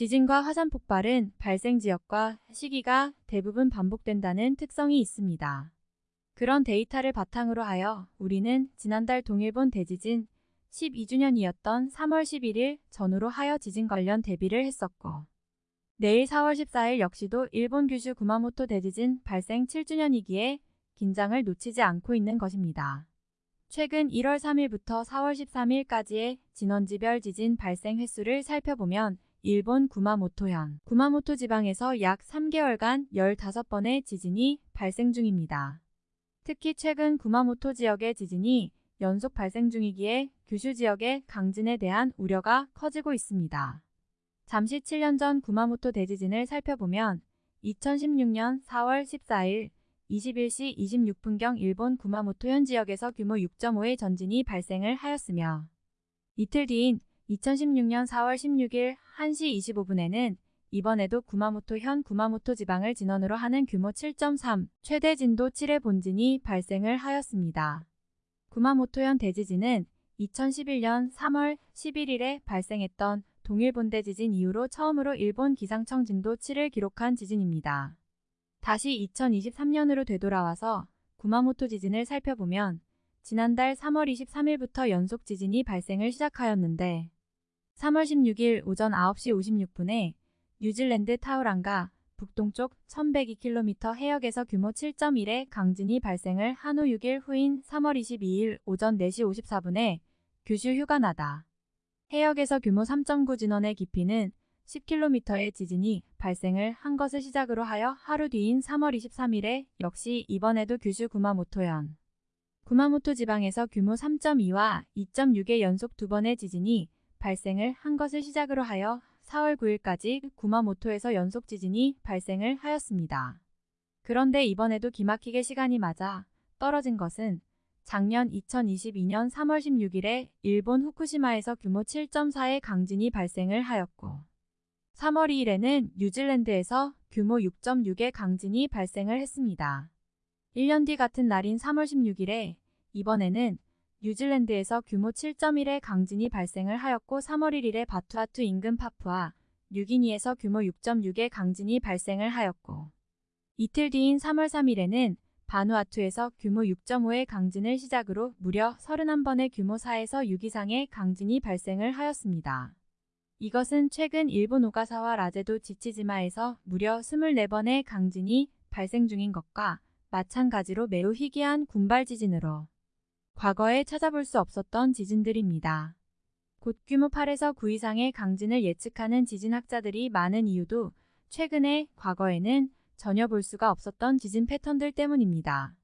지진과 화산 폭발은 발생 지역과 시기가 대부분 반복된다는 특성이 있습니다. 그런 데이터를 바탕으로 하여 우리는 지난달 동일본 대지진 12주년이었던 3월 11일 전후로 하여 지진 관련 대비를 했었고 내일 4월 14일 역시도 일본 규슈 구마모토 대지진 발생 7주년이기에 긴장을 놓치지 않고 있는 것입니다. 최근 1월 3일부터 4월 13일까지의 진원지별 지진 발생 횟수를 살펴보면 일본 구마모토현, 구마모토 지방에서 약 3개월간 15번의 지진이 발생 중입니다. 특히 최근 구마모토 지역의 지진이 연속 발생 중이기에 규슈 지역의 강진에 대한 우려가 커지고 있습니다. 잠시 7년 전 구마모토 대지진을 살펴보면 2016년 4월 14일 21시 26분경 일본 구마모토현 지역에서 규모 6.5의 전진이 발생을 하였으며 이틀 뒤인 2016년 4월 16일 1시 25분에는 이번에도 구마모토현 구마모토 지방을 진원으로 하는 규모 7.3 최대 진도 7의 본진이 발생을 하였습니다. 구마모토현 대지진은 2011년 3월 11일에 발생했던 동일본대 지진 이후로 처음으로 일본 기상청 진도 7을 기록한 지진입니다. 다시 2023년으로 되돌아와서 구마모토 지진을 살펴보면 지난달 3월 23일부터 연속 지진이 발생을 시작하였는데 3월 16일 오전 9시 56분에 뉴질랜드 타우랑가 북동쪽 1102km 해역에서 규모 7.1의 강진이 발생을 한 후 6일 후인 3월 22일 오전 4시 54분에 규슈 휴가나다. 해역에서 규모 3.9 진원의 깊이는 10km의 지진이 발생을 한 것을 시작으로 하여 하루 뒤인 3월 23일에 역시 이번에도 규슈 구마모토현. 구마모토 지방에서 규모 3.2와 2.6의 연속 두 번의 지진이 발생을 한 것을 시작으로 하여 4월 9일까지 구마모토에서 연속 지진이 발생을 하였습니다. 그런데 이번에도 기막히게 시간이 맞아 떨어진 것은 작년 2022년 3월 16일에 일본 후쿠시마에서 규모 7.4의 강진이 발생을 하였고 3월 2일에는 뉴질랜드에서 규모 6.6의 강진이 발생을 했습니다. 1년 뒤 같은 날인 3월 16일에 이번에는 뉴질랜드에서 규모 7.1의 강진이 발생을 하였고 3월 1일에 바투아투 인근 파푸아 뉴기니에서 규모 6.6의 강진이 발생을 하였고 이틀 뒤인 3월 3일에는 바누아투에서 규모 6.5의 강진을 시작으로 무려 31번의 규모 4에서 6 이상의 강진이 발생을 하였습니다. 이것은 최근 일본 오가사와 라제도 지치지마에서 무려 24번의 강진이 발생 중인 것과 마찬가지로 매우 희귀한 군발 지진으로 과거에 찾아볼 수 없었던 지진들입니다. 곧 규모 8에서 9 이상의 강진을 예측하는 지진학자들이 많은 이유도 최근에 과거에는 전혀 볼 수가 없었던 지진 패턴들 때문입니다.